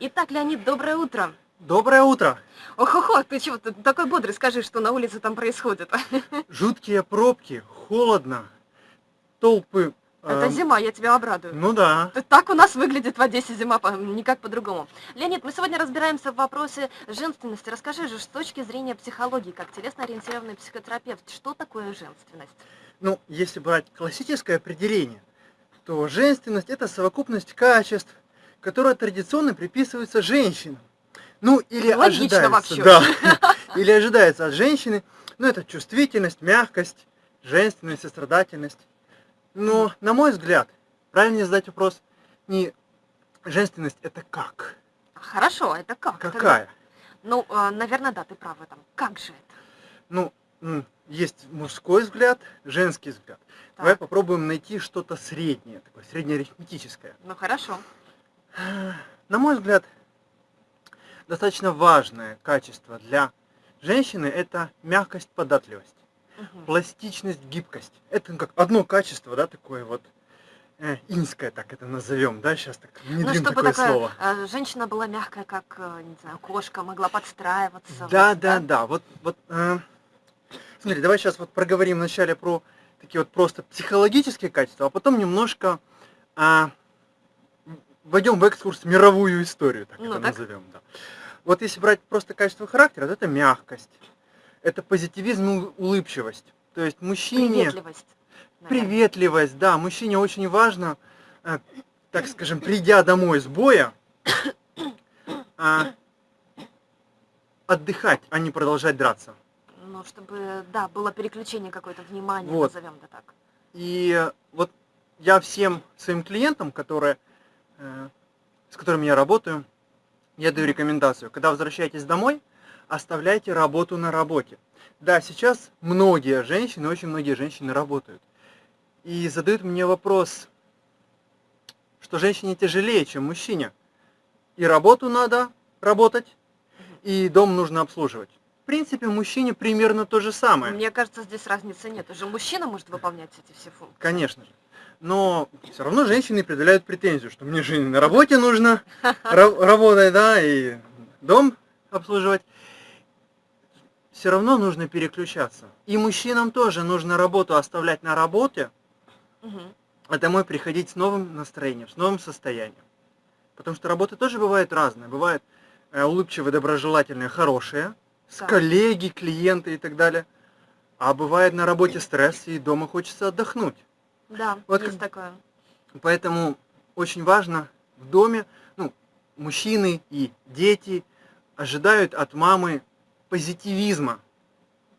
Итак, Леонид, доброе утро. Доброе утро. Ох-охо, ты чего ты такой бодрый? Скажи, что на улице там происходит. Жуткие пробки, холодно, толпы. Это эм, зима, я тебя обрадую. Ну да. Так у нас выглядит в Одессе зима, никак по-другому. Леонид, мы сегодня разбираемся в вопросе женственности. Расскажи же, с точки зрения психологии, как телесно-ориентированный психотерапевт, что такое женственность? Ну, если брать классическое определение, то женственность это совокупность качеств, которые традиционно приписываются женщинам. Ну, или Логично ожидается, вообще. да, или ожидается от женщины, ну, это чувствительность, мягкость, женственность, сострадательность. Но, на мой взгляд, правильнее задать вопрос не женственность это как? Хорошо, это как? Какая? Ну, э, наверное, да, ты прав в этом. Как же это? Ну, есть мужской взгляд, женский взгляд. Давай Так. попробуем найти что-то среднее, такое среднеарифметическое. Ну, хорошо. На мой взгляд, достаточно важное качество для женщины это мягкость, податливость, Мгм. пластичность, гибкость. Это как одно качество, да, такое вот э, инское, так это назовем, да, сейчас так Ну, внедрим чтобы такое такая слово. э, женщина была мягкая, как, э, не знаю, кошка, могла подстраиваться. Да, вот, да, да. Вот, вот. э, смотри, давай сейчас вот проговорим вначале про такие вот просто психологические качества, а потом немножко а, войдем в экскурс в мировую историю, так Ну, это так. назовем. Да. Вот если брать просто качество характера, то это мягкость, это позитивизм и улыбчивость. То есть мужчине Приветливость. наверное. приветливость, да, мужчине очень важно, э, так скажем, придя домой с боя, а, отдыхать, а не продолжать драться. Ну, чтобы, да, было переключение какое-то внимания, Вот. назовем это так. И э, вот я всем своим клиентам, которые, э, с которыми я работаю, я даю рекомендацию, когда возвращаетесь домой, оставляйте работу на работе. Да, сейчас многие женщины, очень многие женщины работают. И задают мне вопрос, что женщине тяжелее, чем мужчине. И работу надо работать, и дом нужно обслуживать. В принципе, мужчине примерно то же самое. Мне кажется, здесь разницы нет. Уже мужчина может выполнять эти все функции. Конечно же. Но все равно женщины предъявляют претензию, что мне же на работе нужно ра- работать, да, и дом обслуживать. Все равно нужно переключаться. И мужчинам тоже нужно работу оставлять на работе, а домой приходить с новым настроением, с новым состоянием. Потому что работы тоже бывают разные. Бывают э, улыбчивые, доброжелательные, хорошие, с коллеги, клиенты и так далее. А бывает на работе стресс, и дома хочется отдохнуть. Да, Вот есть как- такое. Поэтому очень важно в доме, ну, мужчины и дети ожидают от мамы позитивизма,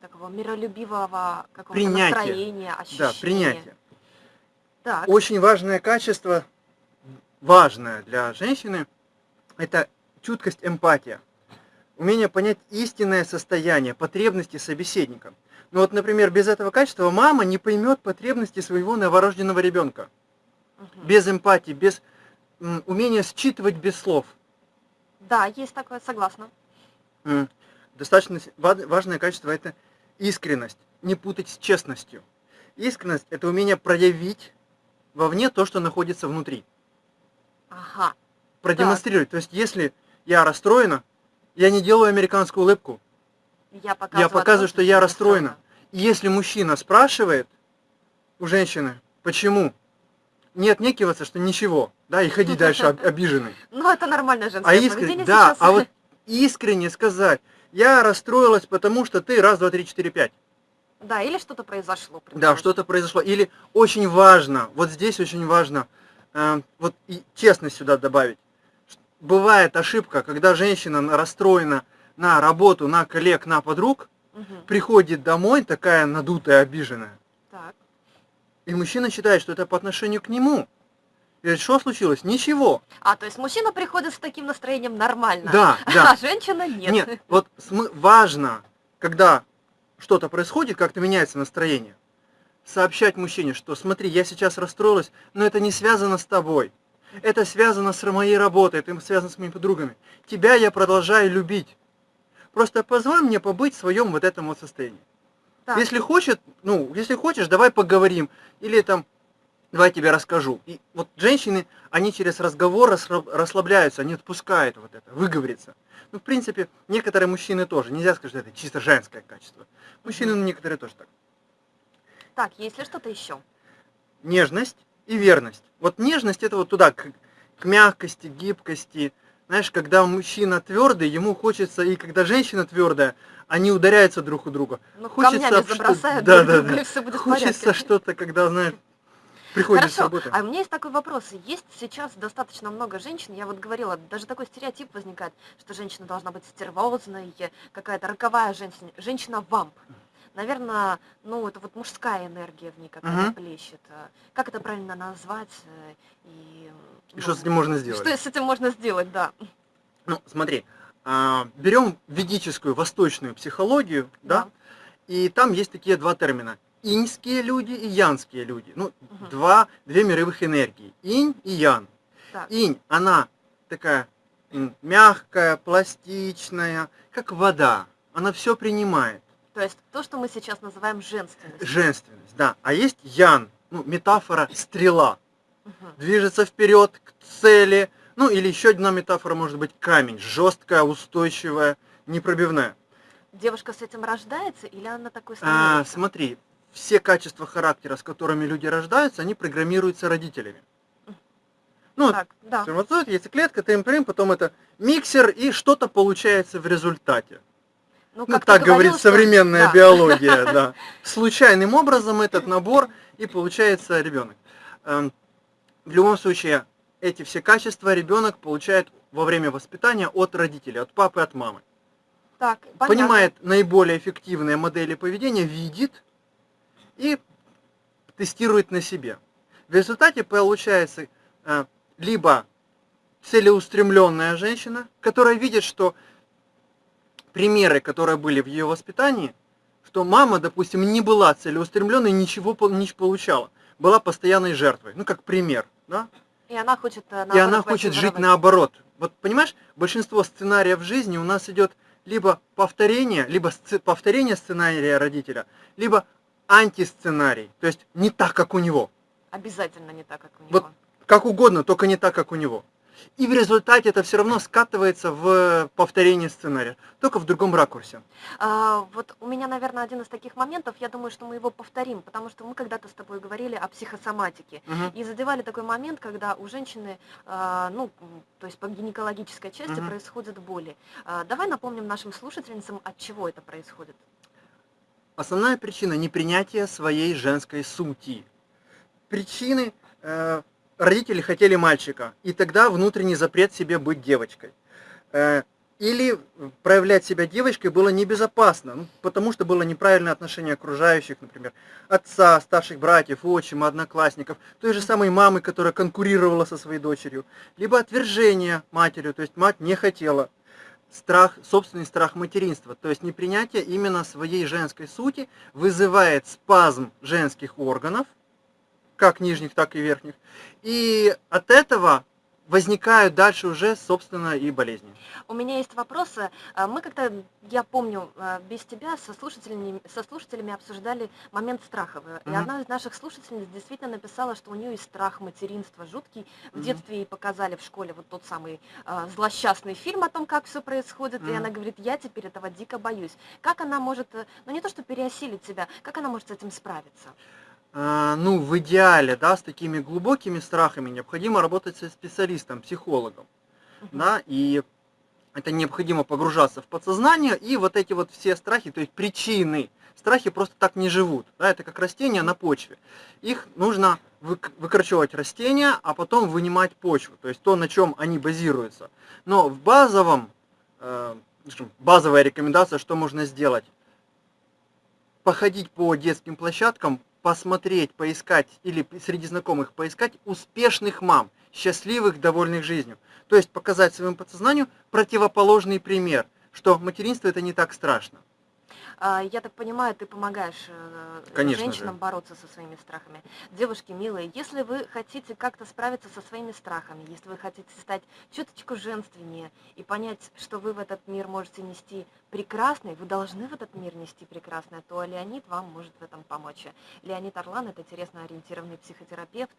Такого миролюбивого какого-то настроения, ощущения. да, принятия. Так, Очень важное качество, важное для женщины, это чуткость, эмпатия. Умение понять истинное состояние, потребности собеседника. Ну вот, например, без этого качества мама не поймет потребности своего новорожденного ребенка. мгм. Без эмпатии, без умения считывать без слов. Да, есть такое, согласна. Достаточно важное качество это искренность, не путать с честностью. Искренность это умение проявить вовне то, что находится внутри. Ага. Продемонстрировать. То есть, если я расстроена, я не делаю американскую улыбку. Я показываю, Я показываю, что я расстроена. Если мужчина спрашивает у женщины, почему, не отнекиваться, что ничего, да, и ходить дальше об- обиженный. Ну, это нормальное женское А искренне, да, сейчас. а вот искренне сказать, я расстроилась, потому что ты раз, два, три, четыре, пять. Да, или что-то произошло. Да, что-то произошло. Или очень важно, вот здесь очень важно, э, вот и честность сюда добавить. Бывает ошибка, когда женщина на- расстроена на работу, на коллег, на подруг, Мгм. приходит домой такая надутая, обиженная. Так. И мужчина считает, что это по отношению к нему. И говорит, что случилось? Ничего. А, то есть мужчина приходит с таким настроением нормально. Да, да. А женщина нет. Нет, вот важно, когда что-то происходит, как-то меняется настроение, сообщать мужчине, что смотри, я сейчас расстроилась, но это не связано с тобой. Это связано с моей работой, это связано с моими подругами. Тебя я продолжаю любить. Просто позволь мне побыть в своем вот этом вот состоянии. Так. Если хочет, ну, если хочешь, давай поговорим. Или там, Давай я тебе расскажу. И вот женщины, они через разговор расслабляются, они отпускают вот это, выговориться. Ну, в принципе, некоторые мужчины тоже. Нельзя сказать, что это чисто женское качество. Мужчины, ну, некоторые тоже так. Так, есть ли что-то еще? Нежность и верность. Вот нежность это вот туда, к, к мягкости, гибкости. Знаешь, когда мужчина твердый, ему хочется, и когда женщина твердая, они ударяются друг у друга. Ну, хочется, камнями забросают да, друг да, друга, да. и все будет Хочется что-то, когда, знаешь, приходишь Хорошо. с работы. А у меня есть такой вопрос. Есть сейчас достаточно много женщин, я вот говорила, даже такой стереотип возникает, что женщина должна быть стервозной, какая-то роковая женщина, женщина-вамп. Наверное, ну, это вот мужская энергия в ней какая-то угу. плещет. Как это правильно назвать? И, ну, и что с этим можно сделать? Что с этим можно сделать, да. Ну, смотри, а, берем ведическую, восточную психологию, да, да и там есть такие два термина иньские люди и янские люди. Ну, угу. два, две мировых энергии. Инь и ян. Так. Инь, она такая мягкая, пластичная, как вода. Она все принимает. То есть то, что мы сейчас называем женственностью. Женственность, да. А есть ян, ну, метафора стрела. Угу. Движется вперед к цели. Ну, или еще одна метафора может быть камень. Жесткая, устойчивая, непробивная. Девушка с этим рождается или она такой становится? А, смотри, все качества характера, с которыми люди рождаются, они программируются родителями. Ну, так, да. сперматозоид, яйцеклетка, ТМПРМ, потом это миксер, и что-то получается в результате. Ну, ну так говорит говорил, современная что... биология, да. Случайным образом этот набор, и получается ребенок. В любом случае, эти все качества ребенок получает во время воспитания от родителей, от папы, от мамы. Так, Понимает наиболее эффективные модели поведения, видит, и тестирует на себе. В результате получается э, либо целеустремленная женщина, которая видит, что примеры, которые были в ее воспитании, что мама, допустим, не была целеустремленной, ничего не получала, была постоянной жертвой, ну как пример, да? И она хочет, э, и она хочет жить наоборот. Вот понимаешь, большинство сценариев в жизни у нас идет либо повторение, либо повторение сценария родителя, либо антисценарий, то есть не так, как у него. Обязательно не так, как у него. Вот как угодно, только не так, как у него. И в результате это все равно скатывается в повторение сценария, только в другом ракурсе. А, вот у меня, наверное, один из таких моментов, я думаю, что мы его повторим, потому что мы когда-то с тобой говорили о психосоматике. Угу. И задевали такой момент, когда у женщины, а, ну, то есть по гинекологической части угу. происходят боли. А, давай напомним нашим слушательницам, от чего это происходит. Основная причина непринятия своей женской сути. Причины э, родители хотели мальчика, и тогда внутренний запрет себе быть девочкой. Э, или проявлять себя девочкой было небезопасно, ну, потому что было неправильное отношение окружающих, например, отца, старших братьев, отчима, одноклассников, той же самой мамы, которая конкурировала со своей дочерью, либо отвержение матерью, то есть мать не хотела страх, собственный страх материнства, то есть непринятие именно своей женской сути вызывает спазм женских органов, как нижних, так и верхних, и от этого возникают дальше уже, собственно, и болезни. У меня есть вопросы. А, мы как-то, я помню, а, без тебя со слушателями, со слушателями обсуждали момент страха. И угу. одна из наших слушательниц действительно написала, что у нее есть страх материнства жуткий. В угу. детстве ей показали в школе вот тот самый э, злосчастный фильм о том, как все происходит. Угу. И она говорит, я теперь этого дико боюсь. Как она может, э, ну не то что переосилить себя, как она может с этим справиться? А, ну, в идеале, да, с такими глубокими страхами необходимо работать со специалистом, психологом, uh -huh. да, и это необходимо погружаться в подсознание, и вот эти вот все страхи, то есть причины, страхи просто так не живут, да, это как растения на почве. Их нужно выкорчевывать растения, а потом вынимать почву, то есть то, на чем они базируются. Но в базовом, э, базовая рекомендация, что можно сделать, походить по детским площадкам, посмотреть, поискать или среди знакомых поискать успешных мам, счастливых, довольных жизнью. То есть показать своему подсознанию противоположный пример, что материнство это не так страшно. А, Я так понимаю, ты помогаешь э, Конечно же. женщинам бороться со своими страхами. Девушки, милые, если вы хотите как-то справиться со своими страхами, если вы хотите стать чуточку женственнее и понять, что вы в этот мир можете нести прекрасный, вы должны в этот мир нести прекрасное, то Леонид вам может в этом помочь. Леонид Орлан– это интересно-ориентированный психотерапевт.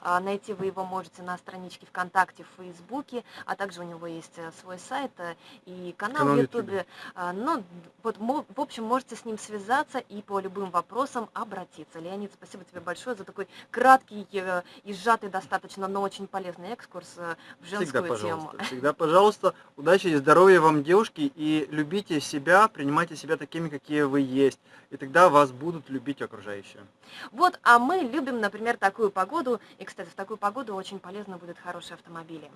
А, Найти вы его можете на страничке ВКонтакте, в Фейсбуке, а также у него есть э, свой сайт э, и канал Канал в Ютубе. А, Ну, вот, в общем, можете с ним связаться и по любым вопросам обратиться. Леонид, спасибо тебе большое за такой краткий э, и сжатый достаточно, но очень полезный экскурс в Всегда, женскую тему. пожалуйста. Всегда, пожалуйста. Удачи и здоровья вам, девушки, и себя, принимайте себя такими, какие вы есть. И тогда вас будут любить окружающие. Вот, а мы любим, например, такую погоду. И, кстати, в такую погоду очень полезно будут хорошие автомобили.